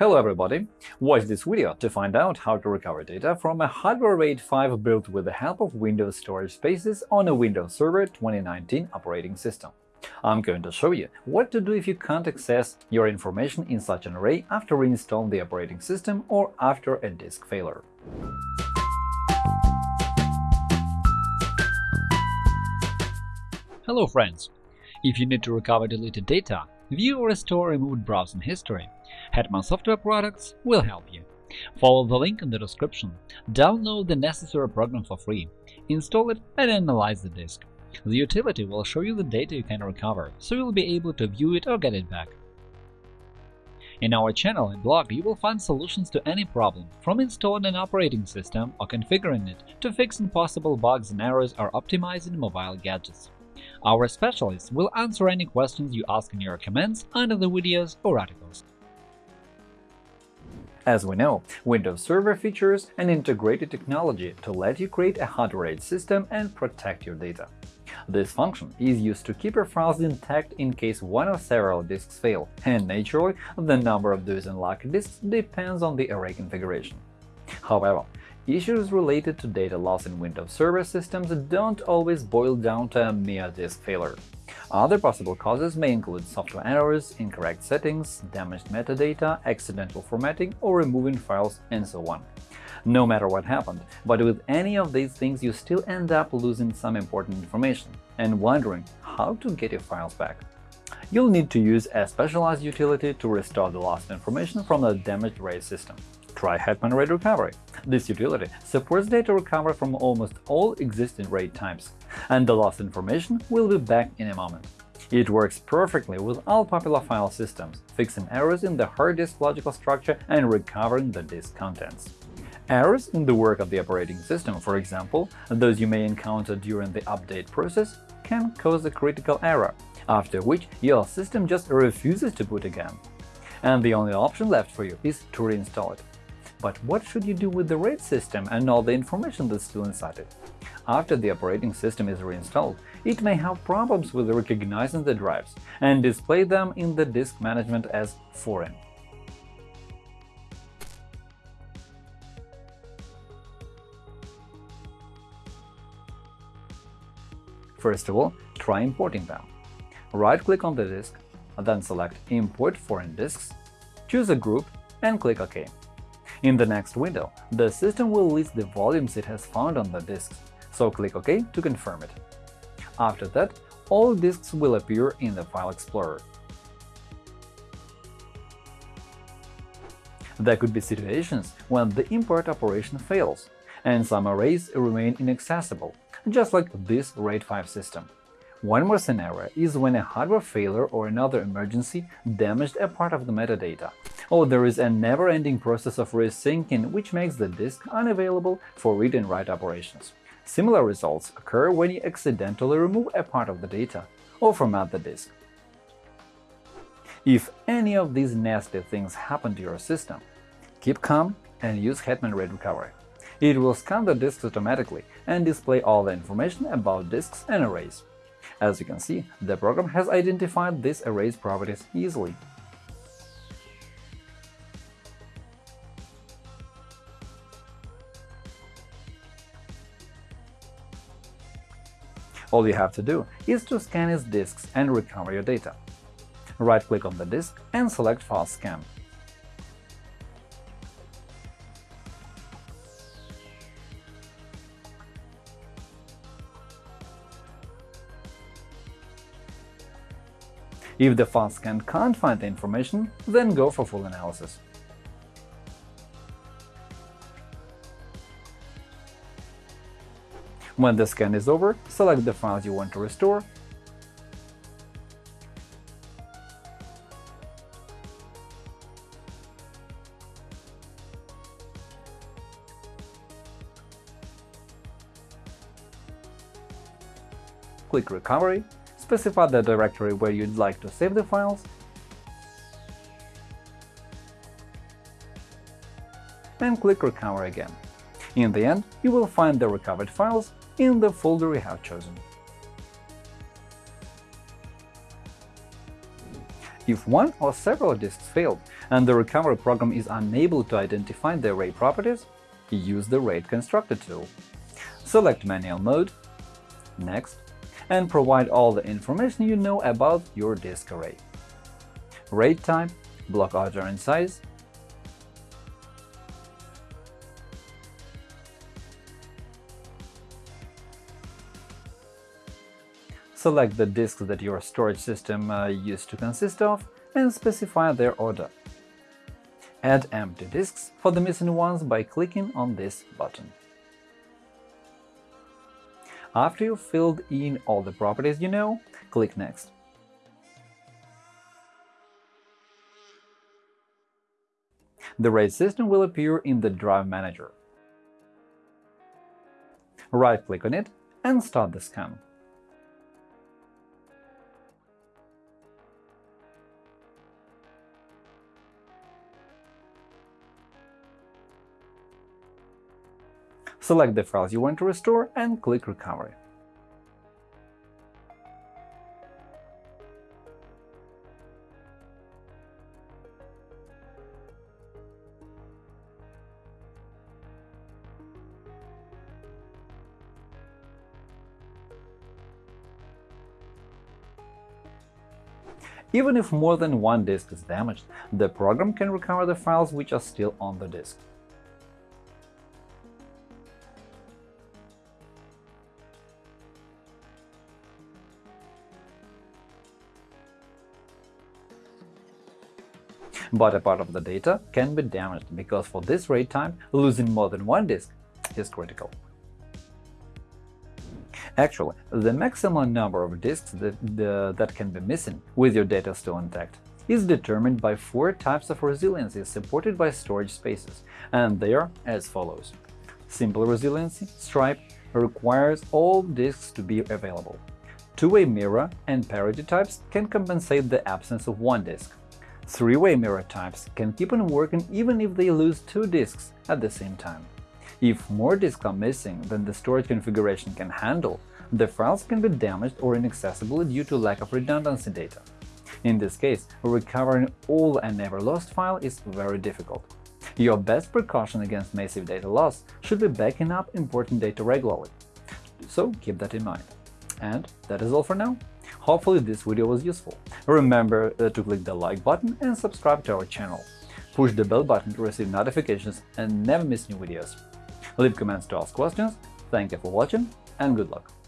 Hello everybody! Watch this video to find out how to recover data from a hardware RAID 5 built with the help of Windows Storage Spaces on a Windows Server 2019 operating system. I'm going to show you what to do if you can't access your information in such an array after reinstalling the operating system or after a disk failure. Hello friends! If you need to recover deleted data, view or restore removed browsing history, Hetman Software Products will help you. Follow the link in the description, download the necessary program for free, install it and analyze the disk. The utility will show you the data you can recover, so you'll be able to view it or get it back. In our channel and blog you will find solutions to any problem, from installing an operating system or configuring it to fixing possible bugs and errors or optimizing mobile gadgets. Our specialists will answer any questions you ask in your comments under the videos or articles. As we know, Windows Server features an integrated technology to let you create a hard-RAID system and protect your data. This function is used to keep your files intact in case one or several disks fail, and naturally, the number of those unlocked disks depends on the array configuration. However, Issues related to data loss in Windows Server systems don't always boil down to a mere disk failure. Other possible causes may include software errors, incorrect settings, damaged metadata, accidental formatting or removing files, and so on. No matter what happened, but with any of these things you still end up losing some important information and wondering how to get your files back. You'll need to use a specialized utility to restore the lost information from the damaged RAID system. Try Hetman RAID Recovery. This utility supports data recovery from almost all existing RAID types, and the lost information will be back in a moment. It works perfectly with all popular file systems, fixing errors in the hard disk logical structure and recovering the disk contents. Errors in the work of the operating system, for example, those you may encounter during the update process, can cause a critical error, after which your system just refuses to boot again. And the only option left for you is to reinstall it. But what should you do with the RAID system and all the information that's still inside it? After the operating system is reinstalled, it may have problems with recognizing the drives and display them in the disk management as foreign. First of all, try importing them. Right-click on the disk, then select Import foreign disks, choose a group and click OK. In the next window, the system will list the volumes it has found on the disks, so click OK to confirm it. After that, all disks will appear in the File Explorer. There could be situations when the import operation fails, and some arrays remain inaccessible, just like this RAID 5 system. One more scenario is when a hardware failure or another emergency damaged a part of the metadata, or there is a never-ending process of resyncing which makes the disk unavailable for read and write operations. Similar results occur when you accidentally remove a part of the data or format the disk. If any of these nasty things happen to your system, keep calm and use Hetman RAID Recovery. It will scan the disks automatically and display all the information about disks and arrays. As you can see, the program has identified these arrays properties easily. All you have to do is to scan its disks and recover your data. Right-click on the disk and select File Scan. If the file scan can't find the information, then go for full analysis. When the scan is over, select the files you want to restore click Recovery specify the directory where you'd like to save the files, and click Recover again. In the end, you will find the recovered files in the folder you have chosen. If one or several disks failed and the recovery program is unable to identify the array properties, use the RAID constructor tool. Select Manual Mode, Next, and provide all the information you know about your disk array. RAID type, block order and size, Select the disks that your storage system uh, used to consist of and specify their order. Add empty disks for the missing ones by clicking on this button. After you've filled in all the properties you know, click Next. The RAID system will appear in the Drive Manager. Right-click on it and start the scan. Select the files you want to restore and click Recovery. Even if more than one disk is damaged, the program can recover the files which are still on the disk. But a part of the data can be damaged, because for this RAID time, losing more than one disk is critical. Actually, the maximum number of disks that, the, that can be missing with your data still intact is determined by four types of resiliency supported by storage spaces, and they are as follows. Simple resiliency stripe requires all disks to be available. Two-way mirror and parity types can compensate the absence of one disk. Three-way mirror types can keep on working even if they lose two disks at the same time. If more disks are missing than the storage configuration can handle, the files can be damaged or inaccessible due to lack of redundancy data. In this case, recovering all a never lost file is very difficult. Your best precaution against massive data loss should be backing up important data regularly. So keep that in mind. And that is all for now. Hopefully this video was useful. Remember uh, to click the like button and subscribe to our channel. Push the bell button to receive notifications and never miss new videos. Leave comments to ask questions. Thank you for watching and good luck!